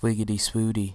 Swiggity swooty.